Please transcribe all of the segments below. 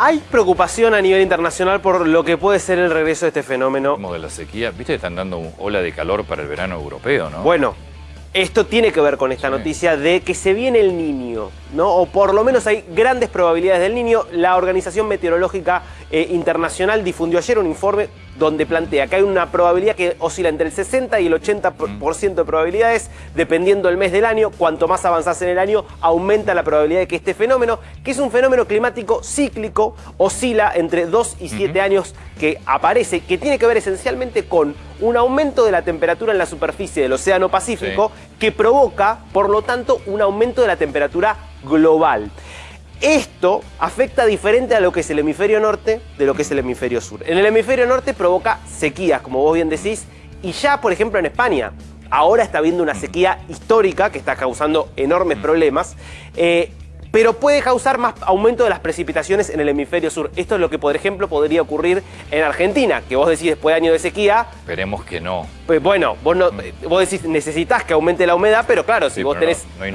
Hay preocupación a nivel internacional por lo que puede ser el regreso de este fenómeno. Como de la sequía, viste, están dando una ola de calor para el verano europeo, ¿no? Bueno, esto tiene que ver con esta noticia de que se viene el niño, ¿no? O por lo menos hay grandes probabilidades del niño. La Organización Meteorológica eh, Internacional difundió ayer un informe donde plantea que hay una probabilidad que oscila entre el 60 y el 80% de probabilidades, dependiendo del mes del año. Cuanto más avanzás en el año, aumenta la probabilidad de que este fenómeno, que es un fenómeno climático cíclico, oscila entre 2 y 7 años que aparece, que tiene que ver esencialmente con un aumento de la temperatura en la superficie del Océano Pacífico, que provoca, por lo tanto, un aumento de la temperatura global. Esto afecta diferente a lo que es el hemisferio norte de lo que es el hemisferio sur. En el hemisferio norte provoca sequías, como vos bien decís, y ya, por ejemplo, en España, ahora está habiendo una sequía histórica que está causando enormes problemas. Eh, pero puede causar más aumento de las precipitaciones en el hemisferio sur. Esto es lo que, por ejemplo, podría ocurrir en Argentina, que vos decís después de años de sequía... Esperemos que no. Pues bueno, vos, no, mm. vos decís necesitas que aumente la humedad, pero claro, si vos tenés... No, hay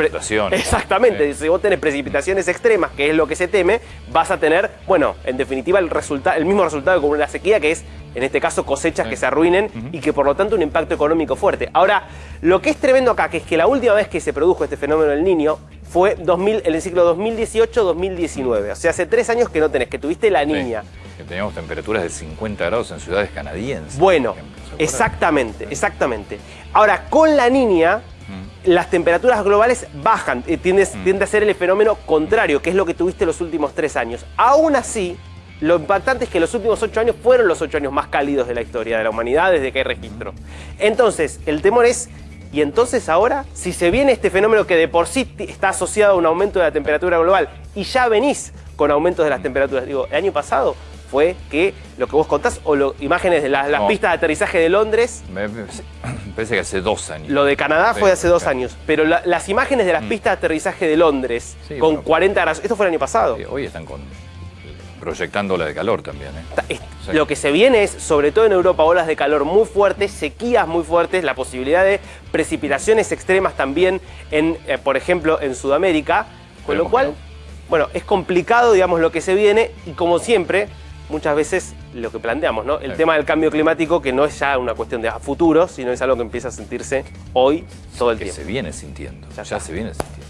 Exactamente, si vos tenés precipitaciones extremas, que es lo que se teme, vas a tener, bueno, en definitiva el, el mismo resultado que con una sequía, que es en este caso cosechas que se arruinen y que por lo tanto un impacto económico fuerte. Ahora, lo que es tremendo acá, que es que la última vez que se produjo este fenómeno del niño fue 2000, en el ciclo 2018-2019. O sea, hace tres años que no tenés, que tuviste la niña. que teníamos temperaturas de 50 grados en ciudades canadienses. Bueno, exactamente, exactamente. Ahora, con la niña, las temperaturas globales bajan, eh, tiende, tiende a ser el fenómeno contrario, que es lo que tuviste los últimos tres años. Aún así, lo impactante es que los últimos ocho años fueron los ocho años más cálidos de la historia de la humanidad desde que hay registro. Entonces, el temor es y entonces ahora, si se viene este fenómeno que de por sí está asociado a un aumento de la temperatura global y ya venís con aumentos de las temperaturas, digo, el año pasado fue que lo que vos contás, o lo, imágenes de las pistas de aterrizaje de Londres... Me, parece que hace dos años. Lo de Canadá fue hace dos años, pero las imágenes de las mm. pistas de aterrizaje de Londres con 40 grados, esto fue el año pasado. hoy están con proyectando la de calor también. ¿eh? Lo que se viene es, sobre todo en Europa, olas de calor muy fuertes, sequías muy fuertes, la posibilidad de precipitaciones extremas también, en, eh, por ejemplo, en Sudamérica, con lo cual, bueno, es complicado, digamos, lo que se viene y como siempre, muchas veces lo que planteamos, ¿no? El tema del cambio climático, que no es ya una cuestión de futuro, sino es algo que empieza a sentirse hoy todo el que tiempo. se viene sintiendo, ya se viene sintiendo.